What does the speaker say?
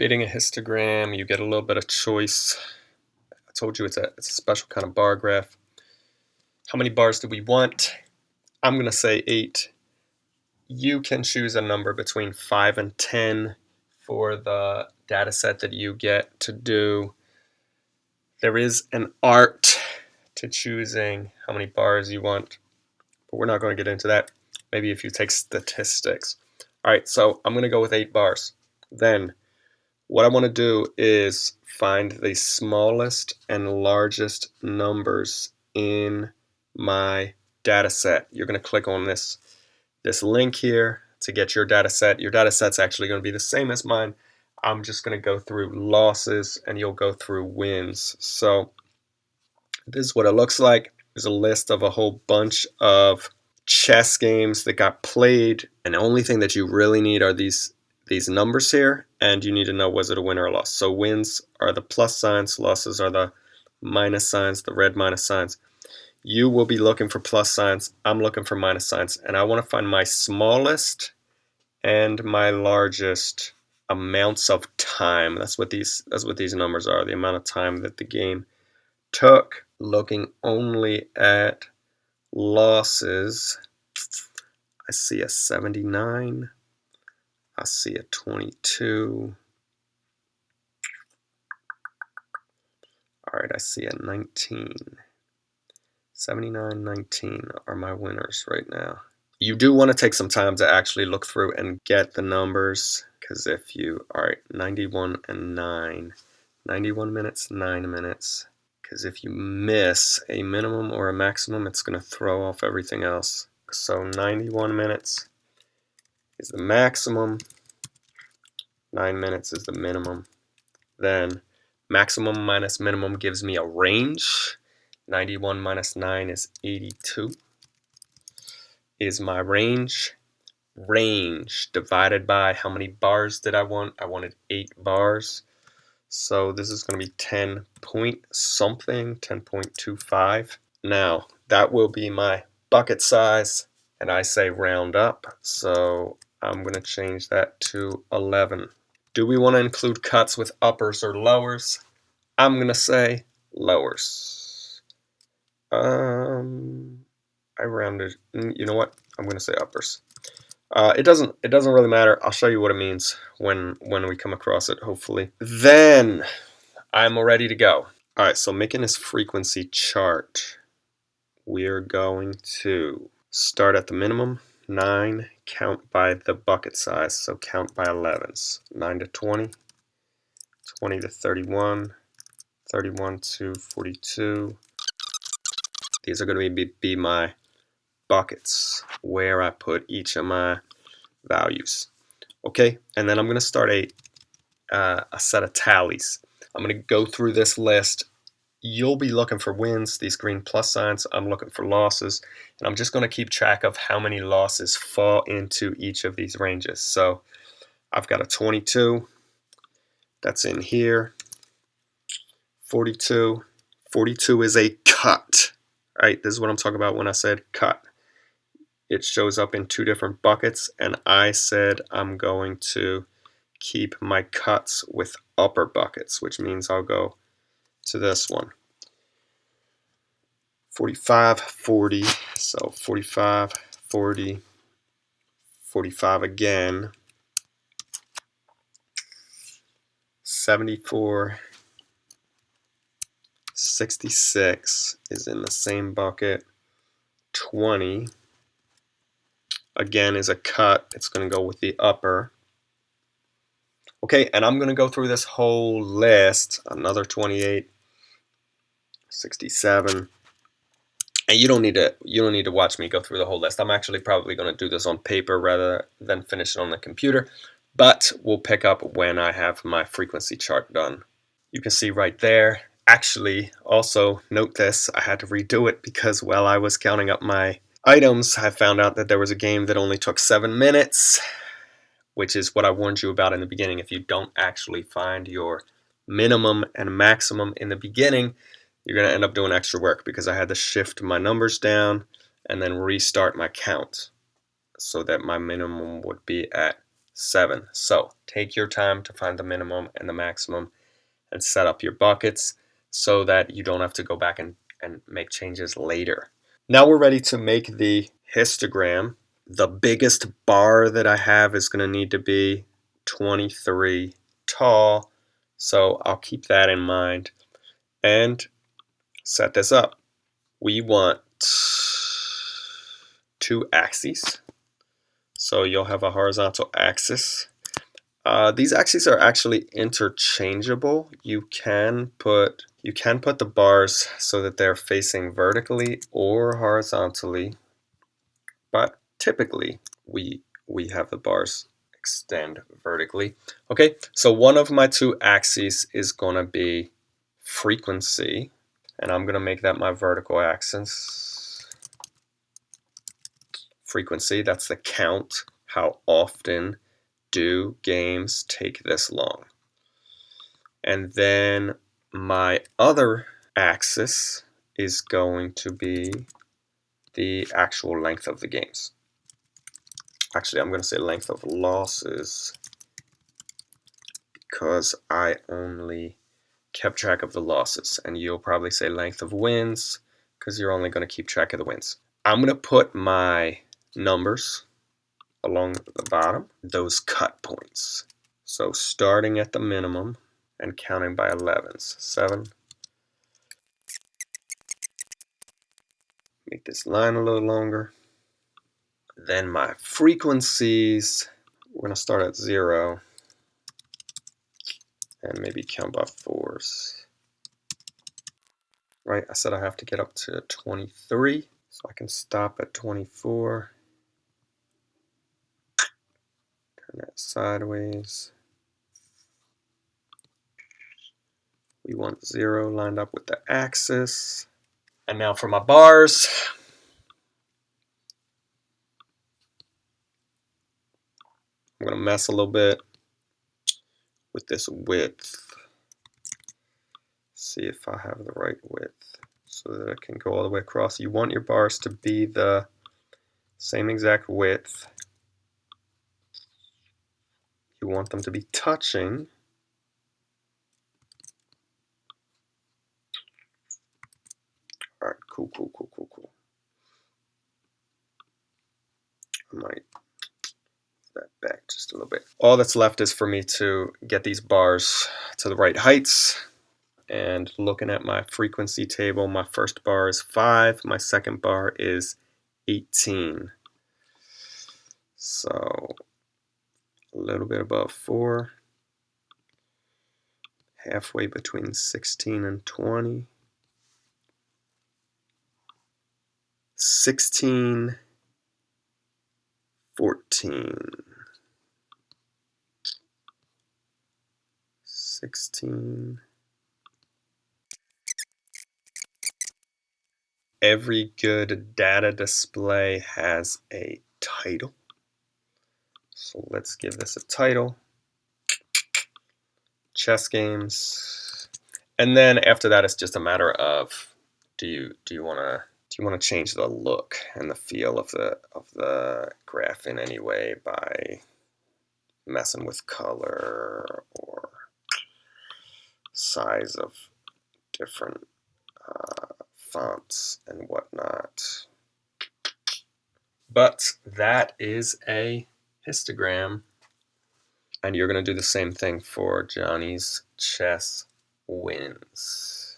creating a histogram, you get a little bit of choice. I told you it's a, it's a special kind of bar graph. How many bars do we want? I'm going to say 8. You can choose a number between 5 and 10 for the data set that you get to do. There is an art to choosing how many bars you want, but we're not going to get into that. Maybe if you take statistics. All right, so I'm going to go with 8 bars. Then what I want to do is find the smallest and largest numbers in my data set. You're going to click on this, this link here to get your data set. Your data set's actually going to be the same as mine. I'm just going to go through losses and you'll go through wins. So this is what it looks like. There's a list of a whole bunch of chess games that got played and the only thing that you really need are these these numbers here and you need to know was it a win or a loss. So wins are the plus signs, losses are the minus signs, the red minus signs. You will be looking for plus signs, I'm looking for minus signs, and I want to find my smallest and my largest amounts of time. That's what these that's what these numbers are, the amount of time that the game took looking only at losses. I see a 79 I see a 22. All right, I see a 19. 79, 19 are my winners right now. You do want to take some time to actually look through and get the numbers because if you, all right, 91 and 9, 91 minutes, 9 minutes, because if you miss a minimum or a maximum, it's going to throw off everything else. So 91 minutes, is the maximum. 9 minutes is the minimum. Then maximum minus minimum gives me a range. 91 minus 9 is 82. Is my range. Range divided by how many bars did I want? I wanted 8 bars. So this is going to be 10 point something, 10.25. Now that will be my bucket size and I say round up. So I'm going to change that to 11. Do we want to include cuts with uppers or lowers? I'm going to say lowers. Um, I rounded, mm, you know what? I'm going to say uppers. Uh, it doesn't it doesn't really matter. I'll show you what it means when when we come across it, hopefully. Then I'm ready to go. All right, so making this frequency chart, we're going to start at the minimum 9, count by the bucket size, so count by 11s. 9 to 20, 20 to 31, 31 to 42. These are going to be, be my buckets where I put each of my values. Okay, and then I'm going to start a, uh, a set of tallies. I'm going to go through this list you'll be looking for wins, these green plus signs. I'm looking for losses. And I'm just going to keep track of how many losses fall into each of these ranges. So I've got a 22. That's in here. 42. 42 is a cut. Right, this is what I'm talking about when I said cut. It shows up in two different buckets, and I said I'm going to keep my cuts with upper buckets, which means I'll go to this one. 45, 40, so 45, 40, 45 again, 74, 66 is in the same bucket, 20 again is a cut, it's going to go with the upper, Okay, and I'm going to go through this whole list, another 28, 67. And you don't need to you don't need to watch me go through the whole list. I'm actually probably going to do this on paper rather than finish it on the computer. But we'll pick up when I have my frequency chart done. You can see right there. Actually, also note this, I had to redo it because while I was counting up my items, I found out that there was a game that only took seven minutes which is what I warned you about in the beginning. If you don't actually find your minimum and maximum in the beginning, you're going to end up doing extra work because I had to shift my numbers down and then restart my count so that my minimum would be at seven. So take your time to find the minimum and the maximum and set up your buckets so that you don't have to go back and, and make changes later. Now we're ready to make the histogram. The biggest bar that I have is going to need to be 23 tall. So I'll keep that in mind and set this up. We want two axes. So you'll have a horizontal axis. Uh, these axes are actually interchangeable. You can put you can put the bars so that they're facing vertically or horizontally, but typically we we have the bars extend vertically. Okay, so one of my two axes is going to be frequency, and I'm going to make that my vertical axis. Frequency, that's the count, how often do games take this long. And then my other axis is going to be the actual length of the games. Actually, I'm going to say length of losses because I only kept track of the losses. And you'll probably say length of wins because you're only going to keep track of the wins. I'm going to put my numbers along the bottom, those cut points. So starting at the minimum and counting by 11s. 7. Make this line a little longer. Then my frequencies, we're going to start at 0 and maybe count by 4s. Right, I said I have to get up to 23, so I can stop at 24. Turn that sideways. We want 0 lined up with the axis. And now for my bars. I'm to mess a little bit with this width. See if I have the right width so that it can go all the way across. You want your bars to be the same exact width. You want them to be touching. Alright, cool, cool, cool, cool, cool. I might that back just a little bit. All that's left is for me to get these bars to the right heights. And looking at my frequency table, my first bar is 5, my second bar is 18. So a little bit above 4, halfway between 16 and 20. 16 14, 16. Every good data display has a title. So let's give this a title. Chess games. And then after that, it's just a matter of do you do you want to you want to change the look and the feel of the of the graph in any way by messing with color or size of different uh, fonts and whatnot. But that is a histogram. And you're going to do the same thing for Johnny's chess wins.